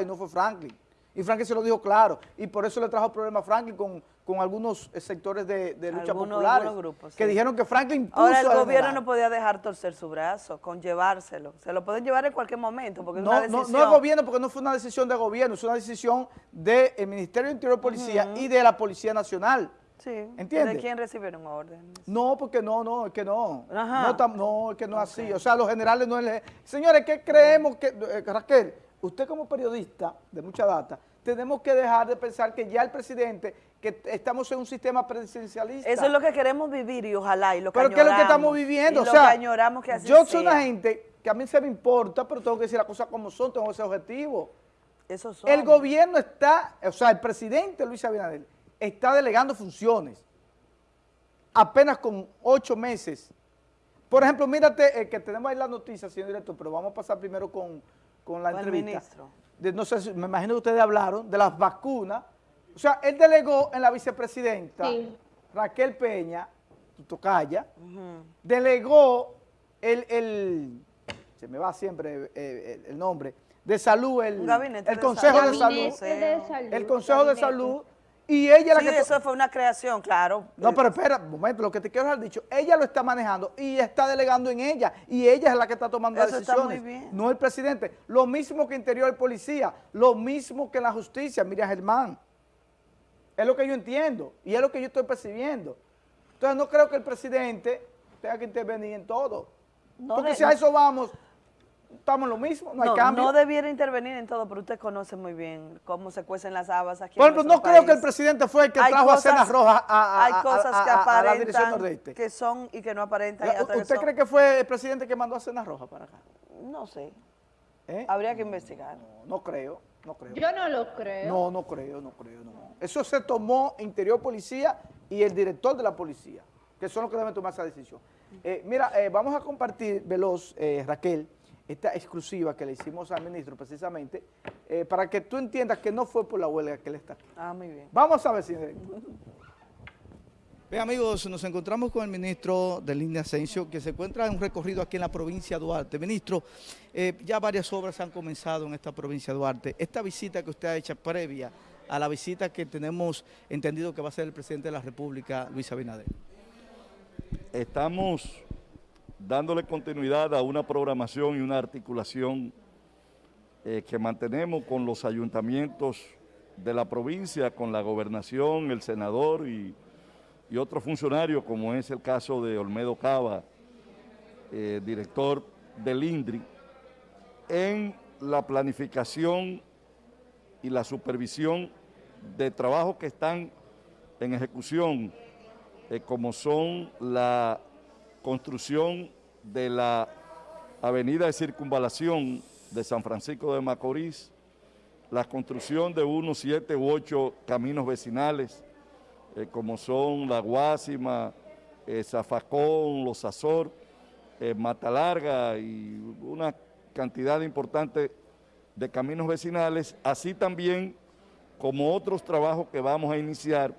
y no fue Franklin. Y Franklin se lo dijo claro. Y por eso le trajo problemas a Franklin con, con algunos eh, sectores de, de lucha Algunos- populares. algunos grupos, Que dijeron que Franklin puso Ahora el gobierno no podía dejar torcer su brazo con llevárselo. Se lo pueden llevar en cualquier momento porque es No, una no, decisión. no el gobierno, porque no fue una decisión del gobierno, es una decisión del Ministerio de Interior y Policía y de la Policía Nacional. Sí. ¿Entiende? ¿De quién recibieron órdenes? No, porque no, no, es que no. Ajá. No, tam- no, es que no es así. O sea, los generales no es... Señores, ¿qué creemos que... eh, Raquel, usted como periodista de mucha data, tenemos que dejar de pensar que ya el presidente, que estamos en un sistema presidencialista. Eso es lo que queremos vivir y ojalá y lo que Pero ¿qué es lo que estamos viviendo? Y o sea, que añoramos que así yo soy sea. una gente que a mí se me importa, pero tengo que decir las cosas como son, tengo ese objetivo. Eso son. El gobierno está, o sea, el presidente Luis Abinader está delegando funciones apenas con ocho meses. Por ejemplo, mírate eh, que tenemos ahí la noticia, señor director, pero vamos a pasar primero con, con la entrevista. ministro. De- no sé, si- me imagino que ustedes hablaron de las vacunas. O sea, él delegó en la vicepresidenta Sí. Raquel Peña, tu tocaya, delegó el, el- se me va siempre eh, el, el nombre, de salud, el, el de Consejo de salud. Salud, Gabinete de salud. el Consejo de. Salud, y ella la Sí, que... to- eso fue una creación, claro. No, pero espera, un momento, lo que te quiero dejar dicho, ella lo está manejando y está delegando en ella, y ella es la que está tomando las Eso está muy decisiones, bien. no el presidente. Lo mismo que Interior y Policía, lo mismo que la justicia, Miriam Germán. Es lo que yo entiendo, y es lo que yo estoy percibiendo. Entonces no creo que el presidente tenga que intervenir en todo. No Porque de- si a eso vamos, estamos en lo mismo, no, hay No, cambio. no debiera intervenir en todo, pero usted conoce muy bien cómo se cuecen las habas aquí Por ejemplo, no creo que el presidente fue el que Hay trajo a Cenas Rojas a, a- hay cosas a- que a- a la dirección aparentan nordeste. que son y que no aparentan. y otras que ¿Usted cree que fue el presidente que mandó a Cenas Rojas para acá? No sé, ¿Eh? habría que investigar. No, no creo, no creo. Yo no lo creo. No, no creo, no creo, no. Eso se tomó Interior Policía y el director de la policía, que son los que deben tomar esa decisión. Eh, mira, eh, vamos a compartir, Veloz, eh, Raquel, esta exclusiva que le hicimos al ministro precisamente, eh, para que tú entiendas que no fue por la huelga que él está aquí. Ah, muy bien. Vamos a ver si... Bien amigos, nos encontramos con el ministro de Línea Asensio, que se encuentra en un recorrido aquí en la provincia de Duarte. Ministro, eh, ya varias obras han comenzado en esta provincia de Duarte. Esta visita que usted ha hecho previa a la visita que tenemos entendido que va a ser el presidente de la República, Luis Abinader. Estamos dándole continuidad a una programación y una articulación eh, que mantenemos con los ayuntamientos de la provincia, con la gobernación, el senador y, y otros funcionarios, como es el caso de Olmedo Cava, eh, director del INDRI, en la planificación y la supervisión de trabajos que están en ejecución eh, como son la construcción de la avenida de circunvalación de San Francisco de Macorís, la construcción de unos siete u ocho caminos vecinales, eh, como son La Guásima, eh, Zafacón, Los Azor, eh, Mata Larga y una cantidad importante de caminos vecinales, así también como otros trabajos que vamos a iniciar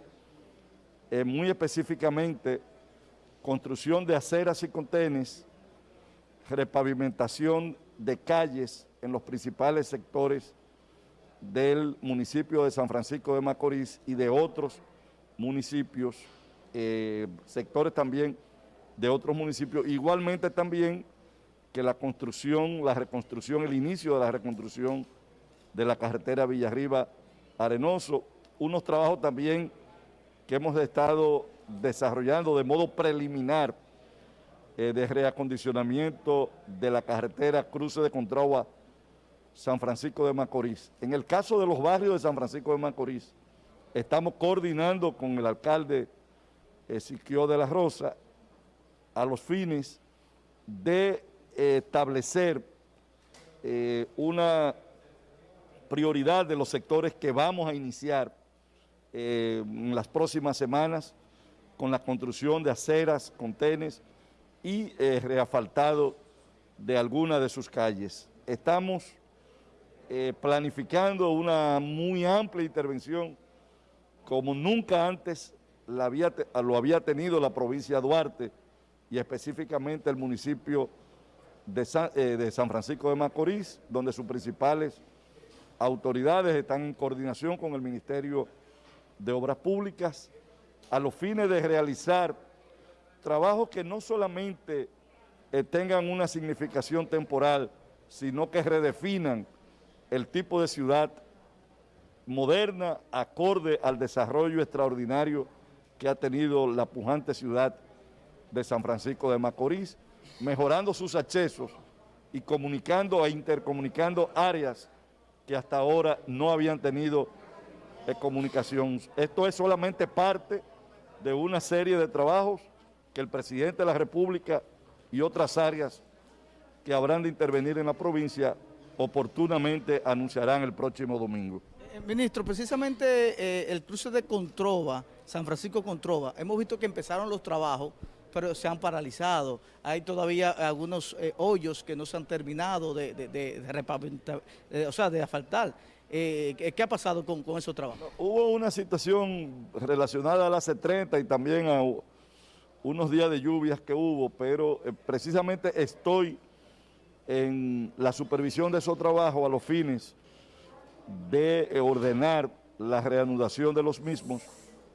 eh, muy específicamente construcción de aceras y contenes, repavimentación de calles en los principales sectores del municipio de San Francisco de Macorís y de otros municipios, eh, sectores también de otros municipios, igualmente también que la construcción, la reconstrucción, el inicio de la reconstrucción de la carretera Villarriba Arenoso, unos trabajos también que hemos estado desarrollando de modo preliminar eh, de reacondicionamiento de la carretera Cruce de Contragua San Francisco de Macorís. En el caso de los barrios de San Francisco de Macorís, estamos coordinando con el alcalde Ezequiel de la Rosa a los fines de eh, establecer eh, una prioridad de los sectores que vamos a iniciar eh, en las próximas semanas con la construcción de aceras, contenes y eh, reasfaltado de algunas de sus calles. Estamos eh, planificando una muy amplia intervención como nunca antes la había lo había tenido la provincia de Duarte y específicamente el municipio eh, de San Francisco de Macorís, donde sus principales autoridades están en coordinación con el Ministerio de Obras Públicas a los fines de realizar trabajos que no solamente eh, tengan una significación temporal, sino que redefinan el tipo de ciudad moderna acorde al desarrollo extraordinario que ha tenido la pujante ciudad de San Francisco de Macorís, mejorando sus accesos y comunicando e intercomunicando áreas que hasta ahora no habían tenido eh, comunicación. Esto es solamente parte de una serie de trabajos que el presidente de la República y otras áreas que habrán de intervenir en la provincia oportunamente anunciarán el próximo domingo. Eh, ministro, precisamente eh, el cruce de Controva, San Francisco Controva, hemos visto que empezaron los trabajos, pero se han paralizado. Hay todavía algunos eh, hoyos que no se han terminado de, de, o sea, de asfaltar. ¿Qué ha pasado con, con, esos trabajos? Hubo una situación relacionada a la C30 y también a unos días de lluvias que hubo, pero precisamente estoy en la supervisión de esos trabajos a los fines de eh, ordenar la reanudación de los mismos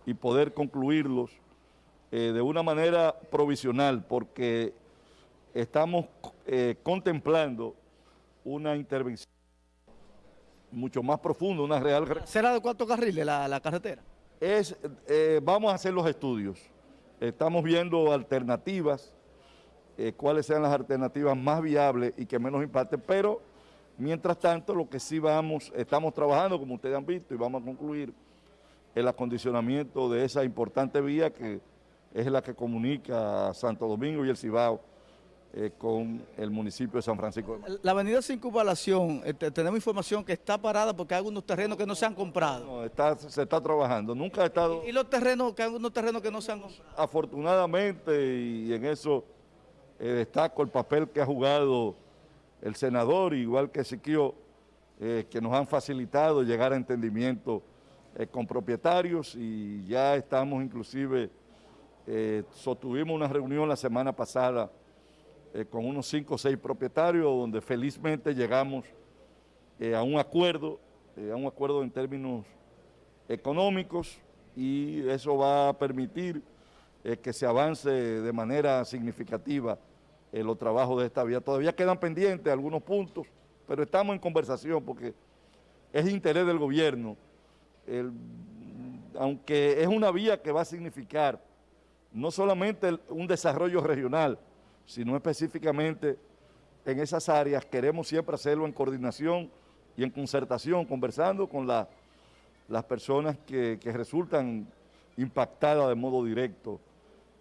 y poder concluirlos eh, de una manera provisional, porque estamos eh, contemplando una intervención mucho más profunda, una real... ¿Será de cuántos carriles la, la carretera? Es, vamos a hacer los estudios. Estamos viendo alternativas, cuáles sean las alternativas más viables y que menos impacten, pero Mientras tanto, lo que sí vamos, estamos trabajando, como ustedes han visto, y vamos a concluir el acondicionamiento de esa importante vía que es la que comunica Santo Domingo y el Cibao eh, con el municipio de San Francisco. La avenida Circunvalación, este, tenemos información que está parada porque hay algunos terrenos que no se han comprado. No, está, se está trabajando, nunca ha estado... ¿Y, los terrenos, que hay algunos terrenos que no se han comprado? Afortunadamente, y en eso eh, destaco el papel que ha jugado el senador, igual que Siquio, eh, que nos han facilitado llegar a entendimiento eh, con propietarios y ya estamos inclusive, sostuvimos una reunión la semana pasada con unos cinco o seis propietarios donde felizmente llegamos a un acuerdo, a un acuerdo en términos económicos y eso va a permitir que se avance de manera significativa eh, los trabajos de esta vía. Todavía quedan pendientes algunos puntos, pero estamos en conversación porque es interés del gobierno, aunque es una vía que va a significar no solamente un desarrollo regional, sino específicamente en esas áreas, queremos siempre hacerlo en coordinación y en concertación, conversando con las personas que, resultan impactadas de modo directo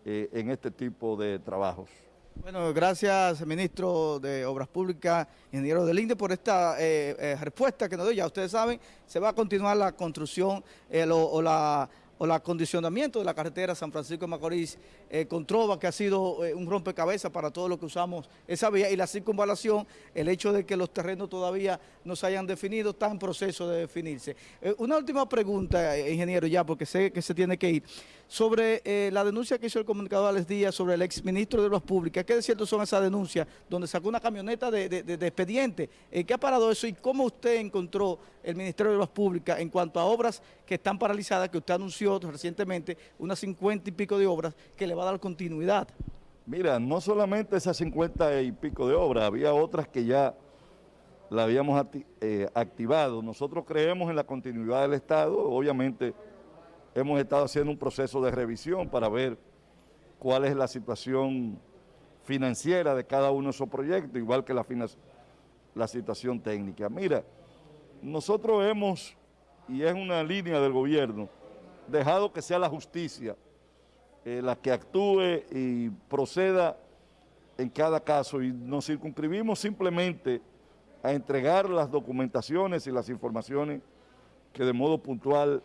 eh, en este tipo de trabajos. Bueno, gracias, ministro de Obras Públicas, ingeniero del INDE, por esta eh, eh, respuesta que nos dio. Ya ustedes saben, se va a continuar la construcción o la o el acondicionamiento de la carretera San Francisco de Macorís eh, con Trova, que ha sido eh, un rompecabezas para todos los que usamos esa vía, y la circunvalación, el hecho de que los terrenos todavía no se hayan definido, está en proceso de definirse. Eh, una última pregunta, ingeniero, ya, porque sé que se tiene que ir, sobre la denuncia que hizo el comunicador Alex Díaz sobre el exministro de Obras Públicas, ¿qué de cierto son esas denuncias donde sacó una camioneta de, de expediente? ¿Qué ha parado eso y cómo usted encontró el Ministerio de Obras Públicas en cuanto a obras que están paralizadas, que usted anunció recientemente unas 50 y pico de obras que le va a dar continuidad. Mira, no solamente esas 50 y pico de obras, había otras que ya la habíamos eh, activado. Nosotros creemos en la continuidad del Estado, obviamente hemos estado haciendo un proceso de revisión para ver cuál es la situación financiera de cada uno de esos proyectos, igual que la, la situación técnica. Mira, nosotros hemos, y es una línea del gobierno, dejado que sea la justicia eh, la que actúe y proceda en cada caso. Y nos circunscribimos simplemente a entregar las documentaciones y las informaciones que de modo puntual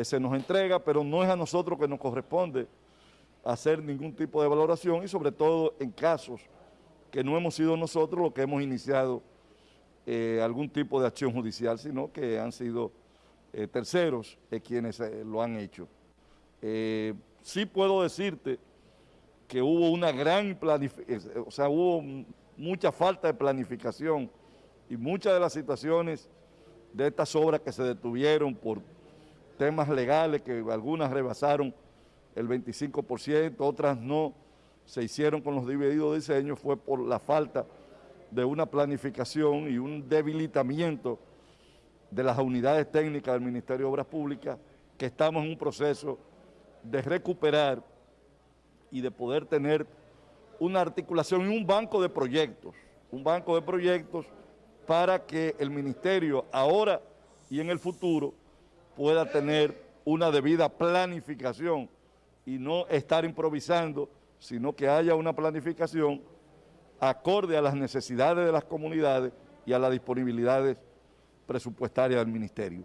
se nos entrega, pero no es a nosotros que nos corresponde hacer ningún tipo de valoración y sobre todo en casos que no hemos sido nosotros los que hemos iniciado eh, algún tipo de acción judicial, sino que han sido eh, terceros eh, quienes eh, lo han hecho. sí puedo decirte que hubo una gran planificación, o sea, hubo mucha falta de planificación y muchas de las situaciones de estas obras que se detuvieron por temas legales, que algunas rebasaron el 25%, otras no se hicieron con los divididos diseños, fue por la falta de una planificación y un debilitamiento de las unidades técnicas del Ministerio de Obras Públicas, que estamos en un proceso de recuperar y de poder tener una articulación y un banco de proyectos, un banco de proyectos para que el ministerio ahora y en el futuro pueda tener una debida planificación y no estar improvisando, sino que haya una planificación acorde a las necesidades de las comunidades y a las disponibilidades presupuestarias del ministerio.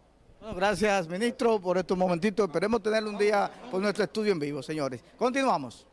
Gracias, ministro, por estos momentitos. Esperemos tener un día por nuestro estudio en vivo, señores. Continuamos.